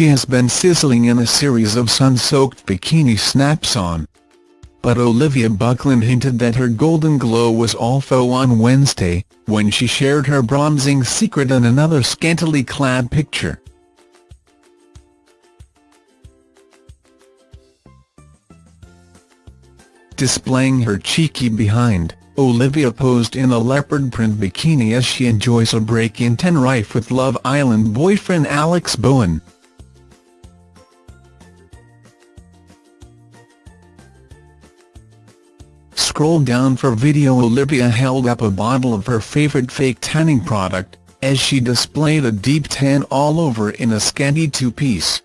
she has been sizzling in a series of sun-soaked bikini snaps on. But Olivia Buckland hinted that her golden glow was all faux on Wednesday, when she shared her bronzing secret in another scantily clad picture. Displaying her cheeky behind, Olivia posed in a leopard print bikini as she enjoys a break in ten Tenerife with Love Island boyfriend Alex Bowen. Scroll down for video Olivia held up a bottle of her favourite fake tanning product, as she displayed a deep tan all over in a scanty two-piece.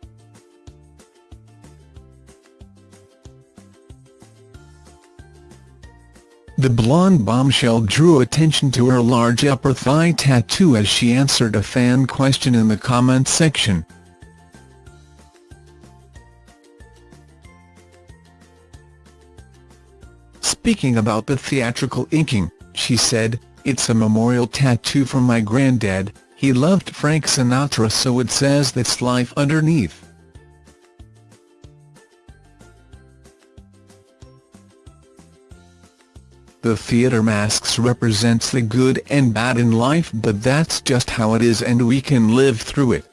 The blonde bombshell drew attention to her large upper thigh tattoo as she answered a fan question in the comments section. Speaking about the theatrical inking, she said, It's a memorial tattoo from my granddad, he loved Frank Sinatra so it says that's life underneath. The theatre masks represents the good and bad in life but that's just how it is and we can live through it.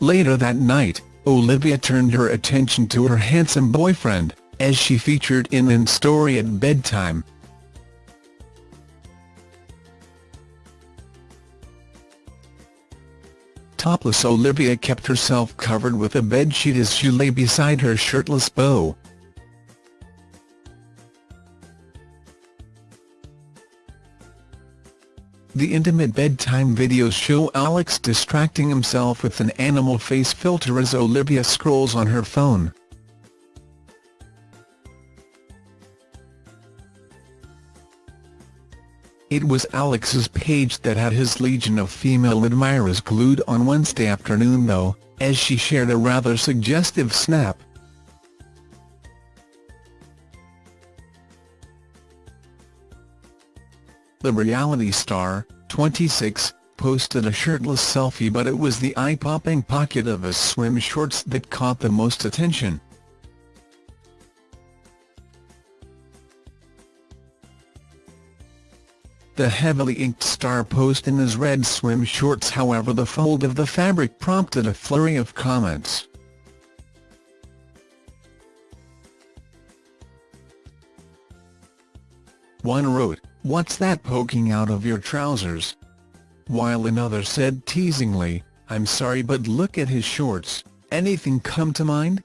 Later that night, Olivia turned her attention to her handsome boyfriend, as she featured in an story at bedtime. Topless Olivia kept herself covered with a bedsheet as she lay beside her shirtless beau. The intimate bedtime videos show Alex distracting himself with an animal face filter as Olivia scrolls on her phone. It was Alex's page that had his legion of female admirers glued on Wednesday afternoon though, as she shared a rather suggestive snap. The reality star, 26, posted a shirtless selfie but it was the eye-popping pocket of his swim shorts that caught the most attention. The heavily inked star posed in his red swim shorts however the fold of the fabric prompted a flurry of comments. One wrote, what's that poking out of your trousers? While another said teasingly, I'm sorry but look at his shorts, anything come to mind?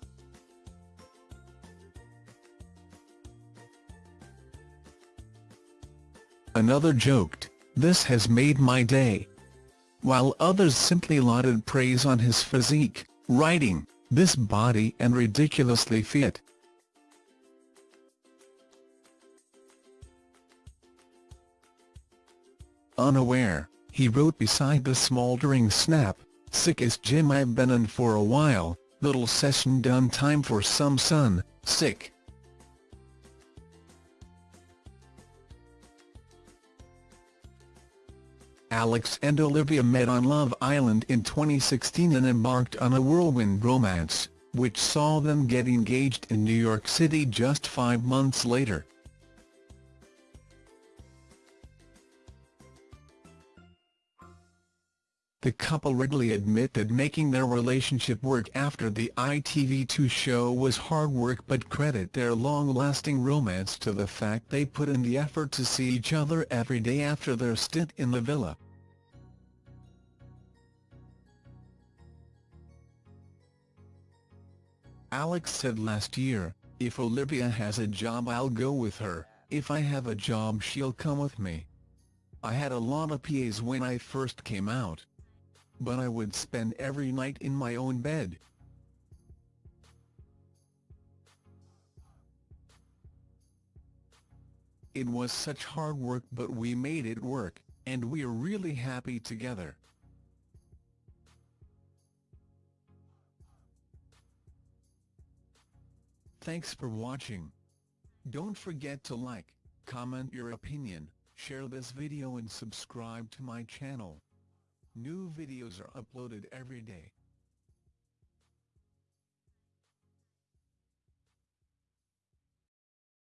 Another joked, this has made my day. While others simply lauded praise on his physique, writing, this body and ridiculously fit. Unaware, he wrote beside the smouldering snap, sickest gym I've been in for a while, little session done time for some sun, sick. Alex and Olivia met on Love Island in 2016 and embarked on a whirlwind romance, which saw them get engaged in New York City just five months later. The couple readily admit that making their relationship work after the ITV2 show was hard work but credit their long-lasting romance to the fact they put in the effort to see each other every day after their stint in the villa. Alex said last year, if Olivia has a job I'll go with her, if I have a job she'll come with me. I had a lot of PAs when I first came out. But I would spend every night in my own bed. It was such hard work but we made it work, and we're really happy together. Thanks for watching. Don't forget to like, comment your opinion, share this video and subscribe to my channel. New videos are uploaded every day.